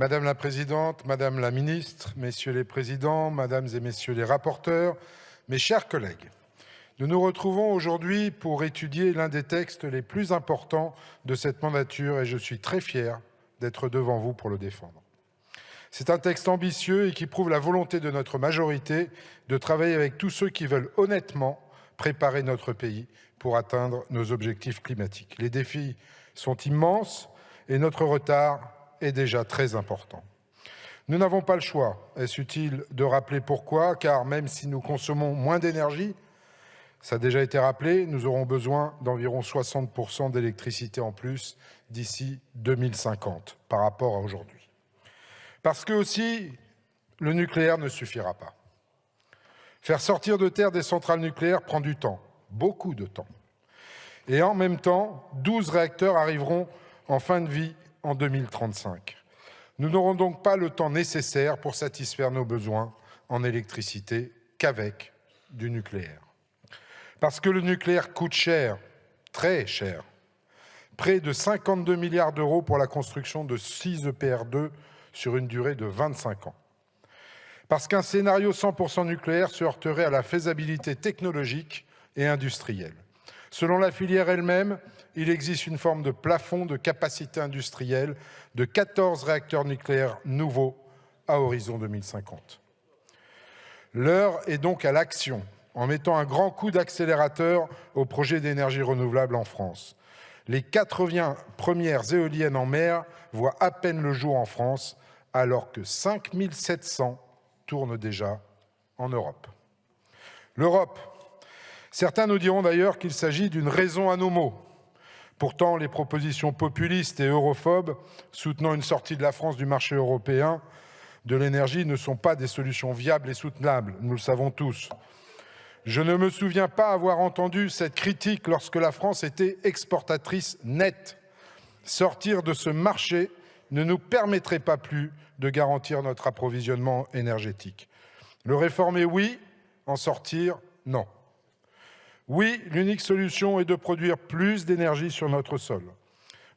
Madame la Présidente, Madame la Ministre, Messieurs les Présidents, Mesdames et Messieurs les rapporteurs, mes chers collègues, nous nous retrouvons aujourd'hui pour étudier l'un des textes les plus importants de cette mandature et je suis très fier d'être devant vous pour le défendre. C'est un texte ambitieux et qui prouve la volonté de notre majorité de travailler avec tous ceux qui veulent honnêtement préparer notre pays pour atteindre nos objectifs climatiques. Les défis sont immenses et notre retard est déjà très important. Nous n'avons pas le choix. Est-ce utile de rappeler pourquoi? Car même si nous consommons moins d'énergie, ça a déjà été rappelé, nous aurons besoin d'environ 60% d'électricité en plus d'ici 2050 par rapport à aujourd'hui. Parce que aussi, le nucléaire ne suffira pas. Faire sortir de terre des centrales nucléaires prend du temps, beaucoup de temps. Et en même temps, 12 réacteurs arriveront en fin de vie en 2035. Nous n'aurons donc pas le temps nécessaire pour satisfaire nos besoins en électricité qu'avec du nucléaire. Parce que le nucléaire coûte cher, très cher. Près de 52 milliards d'euros pour la construction de 6 EPR2 sur une durée de 25 ans. Parce qu'un scénario 100% nucléaire se heurterait à la faisabilité technologique et industrielle. Selon la filière elle-même, il existe une forme de plafond de capacité industrielle de 14 réacteurs nucléaires nouveaux à horizon 2050. L'heure est donc à l'action en mettant un grand coup d'accélérateur au projet d'énergie renouvelable en France. Les 80 premières éoliennes en mer voient à peine le jour en France, alors que 5700 tournent déjà en Europe. L'Europe, certains nous diront d'ailleurs qu'il s'agit d'une raison à nos maux. Pourtant, les propositions populistes et europhobes soutenant une sortie de la France du marché européen de l'énergie ne sont pas des solutions viables et soutenables, nous le savons tous. Je ne me souviens pas avoir entendu cette critique lorsque la France était exportatrice nette. Sortir de ce marché ne nous permettrait pas plus de garantir notre approvisionnement énergétique. Le réformer, oui. En sortir, non. Oui, l'unique solution est de produire plus d'énergie sur notre sol.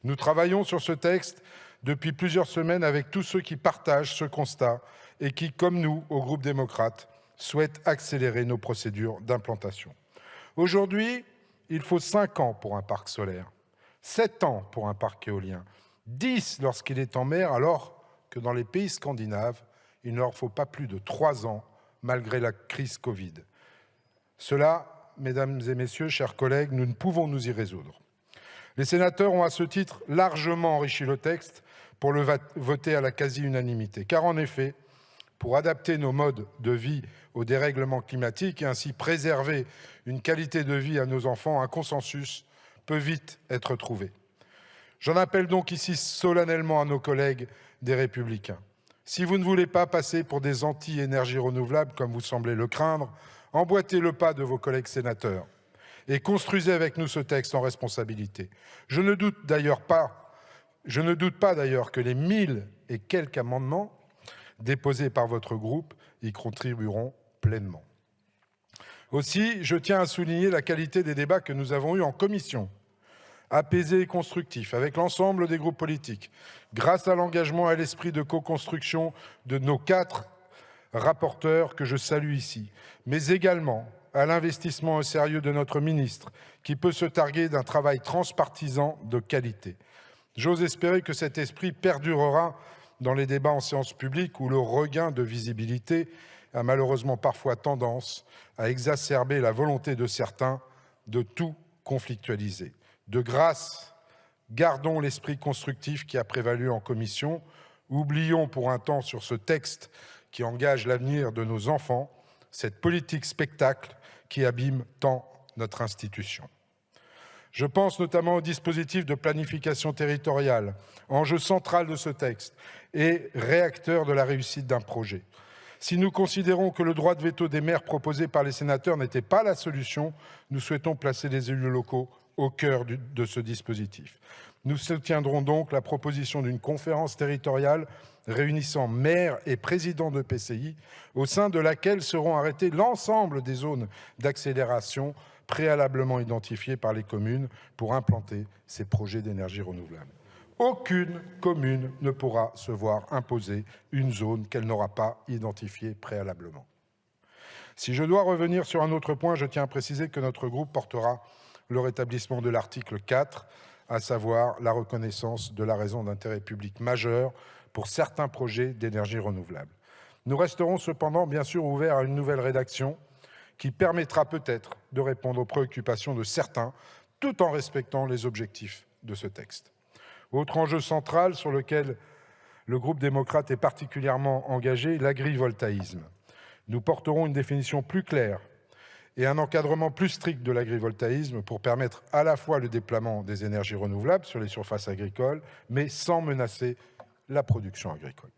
Nous travaillons sur ce texte depuis plusieurs semaines avec tous ceux qui partagent ce constat et qui, comme nous, au groupe démocrate, souhaite accélérer nos procédures d'implantation. Aujourd'hui, il faut 5 ans pour un parc solaire, 7 ans pour un parc éolien, 10 lorsqu'il est en mer, alors que dans les pays scandinaves, il ne leur faut pas plus de 3 ans malgré la crise Covid. Cela, mesdames et messieurs, chers collègues, nous ne pouvons nous y résoudre. Les sénateurs ont à ce titre largement enrichi le texte pour le voter à la quasi-unanimité, car en effet, pour adapter nos modes de vie au dérèglement climatique et ainsi préserver une qualité de vie à nos enfants, un consensus peut vite être trouvé. J'en appelle donc ici solennellement à nos collègues des Républicains. Si vous ne voulez pas passer pour des anti-énergies renouvelables, comme vous semblez le craindre, emboîtez le pas de vos collègues sénateurs et construisez avec nous ce texte en responsabilité. Je ne doute d'ailleurs pas, je ne doute pas d'ailleurs que les mille et quelques amendements déposés par votre groupe y contribueront pleinement. Aussi, je tiens à souligner la qualité des débats que nous avons eus en commission, apaisés et constructifs, avec l'ensemble des groupes politiques, grâce à l'engagement et à l'esprit de co-construction de nos quatre rapporteurs que je salue ici, mais également à l'investissement au sérieux de notre ministre, qui peut se targuer d'un travail transpartisan de qualité. J'ose espérer que cet esprit perdurera dans les débats en séance publique où le regain de visibilité a malheureusement parfois tendance à exacerber la volonté de certains de tout conflictualiser. De grâce, gardons l'esprit constructif qui a prévalu en commission, oublions pour un temps sur ce texte qui engage l'avenir de nos enfants, cette politique spectacle qui abîme tant notre institution. Je pense notamment au dispositif de planification territoriale, enjeu central de ce texte et réacteur de la réussite d'un projet. Si nous considérons que le droit de veto des maires proposé par les sénateurs n'était pas la solution, nous souhaitons placer les élus locaux au cœur de ce dispositif. Nous soutiendrons donc la proposition d'une conférence territoriale réunissant maires et présidents de PCI, au sein de laquelle seront arrêtées l'ensemble des zones d'accélération préalablement identifiés par les communes pour implanter ces projets d'énergie renouvelable. Aucune commune ne pourra se voir imposer une zone qu'elle n'aura pas identifiée préalablement. Si je dois revenir sur un autre point, je tiens à préciser que notre groupe portera le rétablissement de l'article 4, à savoir la reconnaissance de la raison d'intérêt public majeur pour certains projets d'énergie renouvelable. Nous resterons cependant bien sûr ouverts à une nouvelle rédaction qui permettra peut-être de répondre aux préoccupations de certains tout en respectant les objectifs de ce texte. Autre enjeu central sur lequel le groupe démocrate est particulièrement engagé, l'agrivoltaïsme. Nous porterons une définition plus claire et un encadrement plus strict de l'agrivoltaïsme pour permettre à la fois le déploiement des énergies renouvelables sur les surfaces agricoles, mais sans menacer la production agricole.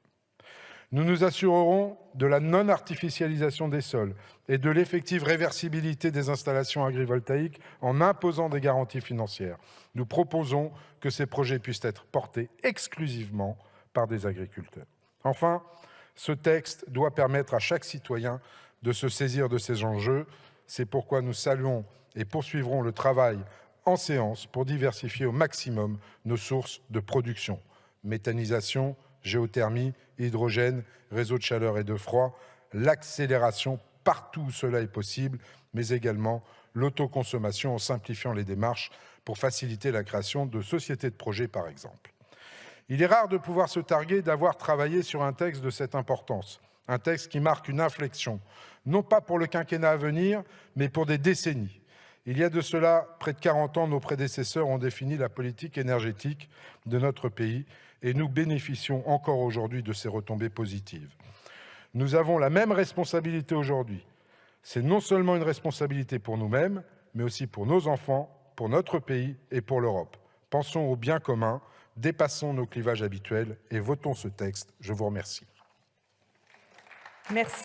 Nous nous assurerons de la non-artificialisation des sols et de l'effective réversibilité des installations agrivoltaïques en imposant des garanties financières. Nous proposons que ces projets puissent être portés exclusivement par des agriculteurs. Enfin, ce texte doit permettre à chaque citoyen de se saisir de ces enjeux. C'est pourquoi nous saluons et poursuivrons le travail en séance pour diversifier au maximum nos sources de production. Méthanisation, géothermie, hydrogène, réseau de chaleur et de froid, l'accélération partout où cela est possible, mais également l'autoconsommation en simplifiant les démarches pour faciliter la création de sociétés de projets, par exemple. Il est rare de pouvoir se targuer d'avoir travaillé sur un texte de cette importance, un texte qui marque une inflexion, non pas pour le quinquennat à venir, mais pour des décennies. Il y a de cela près de 40 ans, nos prédécesseurs ont défini la politique énergétique de notre pays et nous bénéficions encore aujourd'hui de ces retombées positives. Nous avons la même responsabilité aujourd'hui. C'est non seulement une responsabilité pour nous-mêmes, mais aussi pour nos enfants, pour notre pays et pour l'Europe. Pensons au bien commun, dépassons nos clivages habituels et votons ce texte. Je vous remercie. Merci.